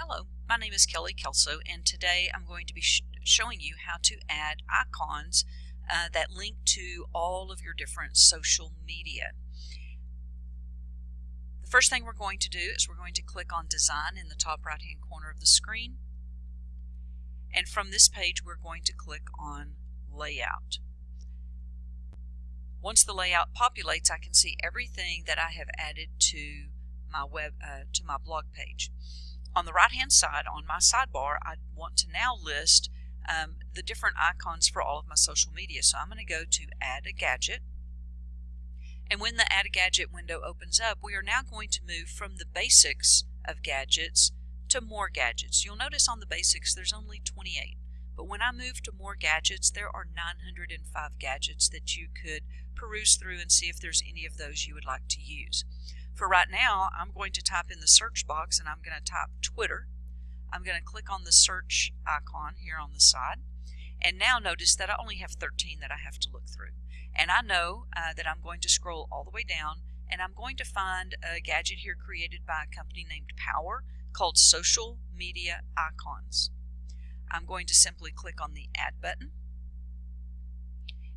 Hello, my name is Kelly Kelso and today I'm going to be sh showing you how to add icons uh, that link to all of your different social media. The first thing we're going to do is we're going to click on design in the top right hand corner of the screen and from this page we're going to click on layout. Once the layout populates I can see everything that I have added to my web uh, to my blog page. On the right hand side on my sidebar I want to now list um, the different icons for all of my social media. So I'm going to go to add a gadget and when the add a gadget window opens up we are now going to move from the basics of gadgets to more gadgets. You'll notice on the basics there's only 28 but when I move to more gadgets there are 905 gadgets that you could peruse through and see if there's any of those you would like to use. For right now, I'm going to type in the search box and I'm going to type Twitter. I'm going to click on the search icon here on the side. And now notice that I only have 13 that I have to look through. And I know uh, that I'm going to scroll all the way down and I'm going to find a gadget here created by a company named POWr called Social Media Icons. I'm going to simply click on the Add button.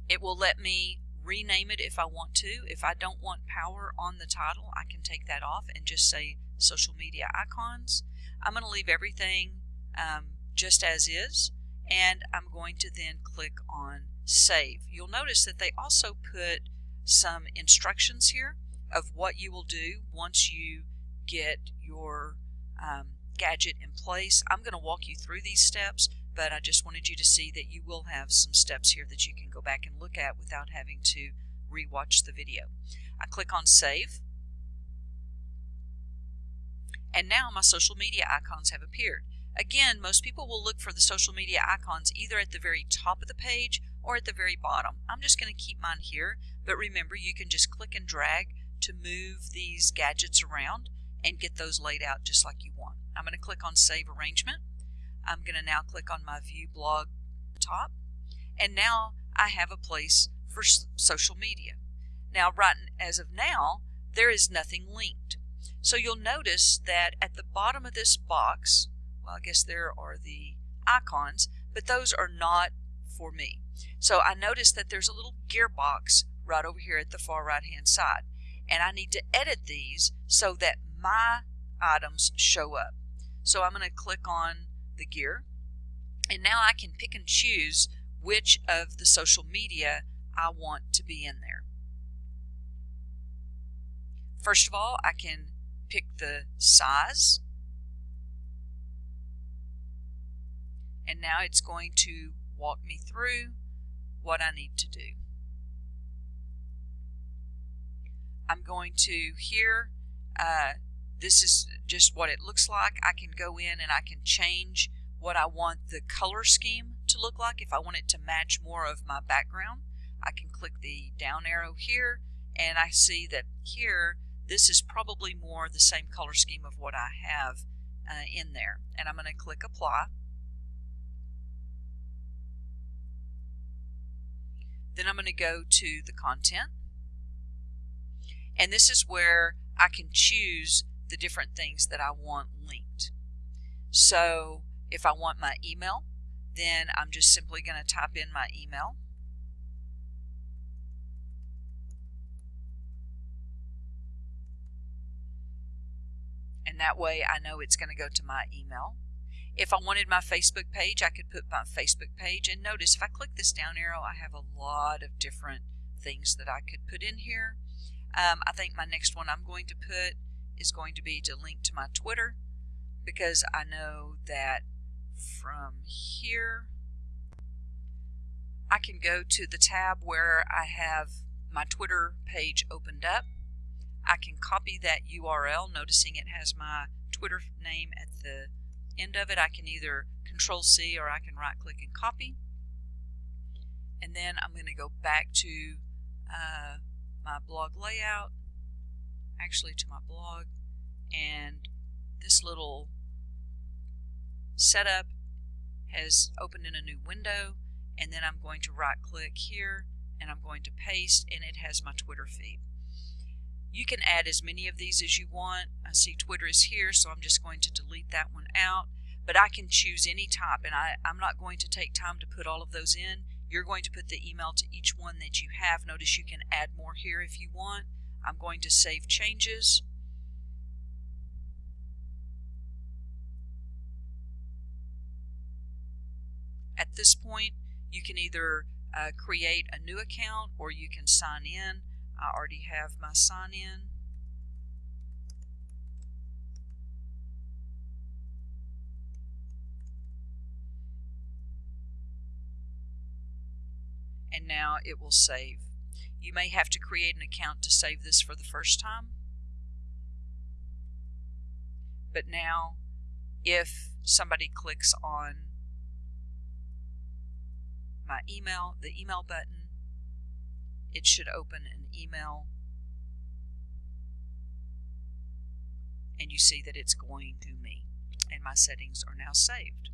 It will let me rename it if I want to. If I don't want POWr on the title, I can take that off and just say social media icons. I'm going to leave everything um, just as is and I'm going to then click on save. You'll notice that they also put some instructions here of what you will do once you get your um, gadget in place. I'm going to walk you through these steps but I just wanted you to see that you will have some steps here that you can go back and look at without having to rewatch the video. I click on save and now my social media icons have appeared. Again, most people will look for the social media icons either at the very top of the page or at the very bottom. I'm just going to keep mine here, but remember you can just click and drag to move these gadgets around and get those laid out just like you want. I'm going to click on Save Arrangement I'm going to now click on my view blog top and now I have a place for social media. Now right as of now there is nothing linked. So you'll notice that at the bottom of this box, well I guess there are the icons, but those are not for me. So I notice that there's a little gearbox right over here at the far right hand side and I need to edit these so that my items show up. So I'm going to click on the gear. And now I can pick and choose which of the social media I want to be in there. First of all, I can pick the size. And now it's going to walk me through what I need to do. I'm going to here uh, this is just what it looks like. I can go in and I can change what I want the color scheme to look like. If I want it to match more of my background, I can click the down arrow here and I see that here this is probably more the same color scheme of what I have uh, in there. And I'm going to click apply. Then I'm going to go to the content. And this is where I can choose the different things that I want linked. So if I want my email, then I'm just simply going to type in my email. And that way I know it's going to go to my email. If I wanted my Facebook page, I could put my Facebook page. And notice if I click this down arrow, I have a lot of different things that I could put in here. Um, I think my next one I'm going to put is going to be to link to my Twitter because I know that from here I can go to the tab where I have my Twitter page opened up. I can copy that URL, noticing it has my Twitter name at the end of it. I can either Control C or I can right click and copy. And then I'm going to go back to uh, my blog layout actually to my blog and this little setup has opened in a new window and then I'm going to right click here and I'm going to paste and it has my Twitter feed. You can add as many of these as you want. I see Twitter is here, so I'm just going to delete that one out. But I can choose any type, and I, I'm not going to take time to put all of those in. You're going to put the email to each one that you have. Notice you can add more here if you want. I'm going to save changes. At this point, you can either uh, create a new account or you can sign in. I already have my sign in. And now it will save. You may have to create an account to save this for the first time. But now, if somebody clicks on my email, the email button, it should open an email and you see that it's going to me and my settings are now saved.